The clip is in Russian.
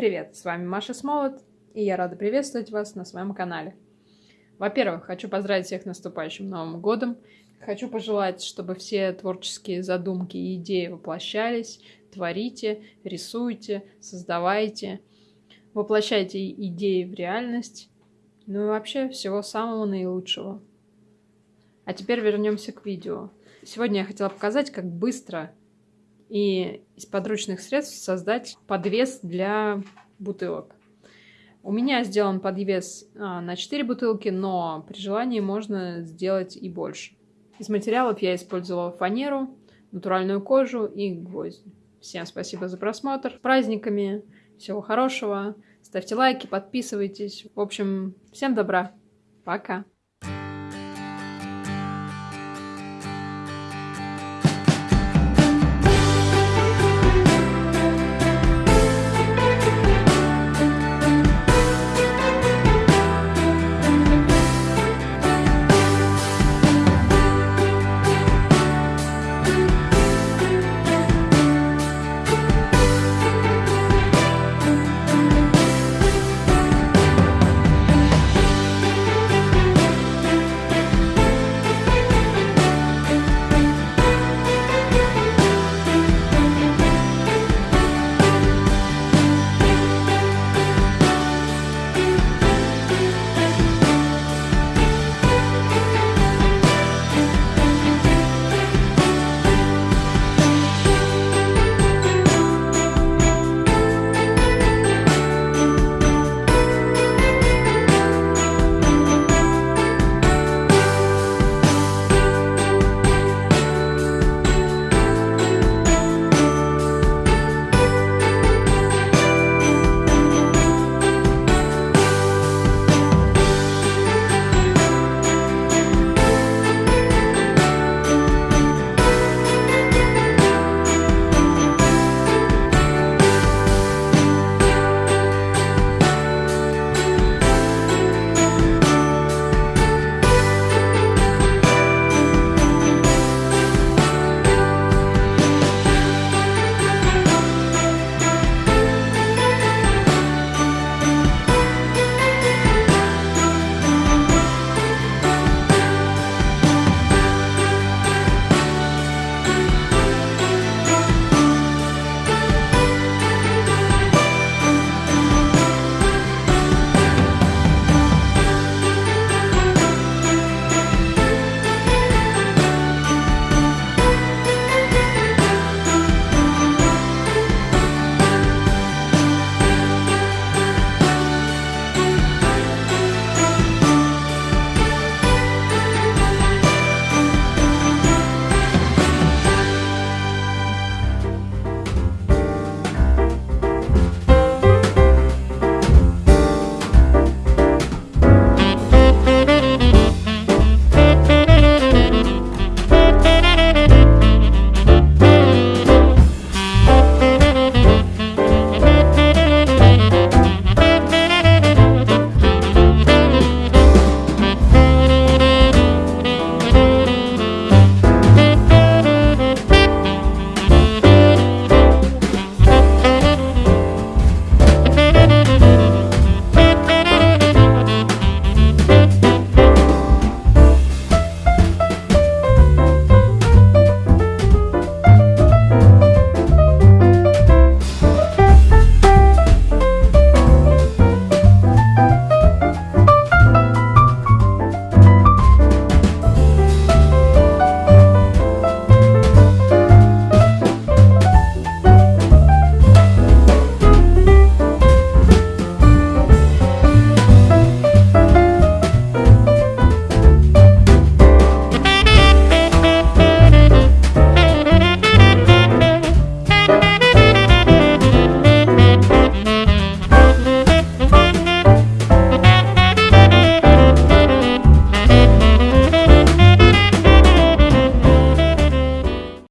привет! С вами Маша Смолот, и я рада приветствовать вас на своем канале. Во-первых, хочу поздравить всех наступающим Новым Годом. Хочу пожелать, чтобы все творческие задумки и идеи воплощались. Творите, рисуйте, создавайте, воплощайте идеи в реальность. Ну и вообще всего самого наилучшего. А теперь вернемся к видео. Сегодня я хотела показать, как быстро и из подручных средств создать подвес для бутылок. У меня сделан подвес а, на 4 бутылки, но при желании можно сделать и больше. Из материалов я использовала фанеру, натуральную кожу и гвозди. Всем спасибо за просмотр. С праздниками. Всего хорошего. Ставьте лайки, подписывайтесь. В общем, всем добра. Пока.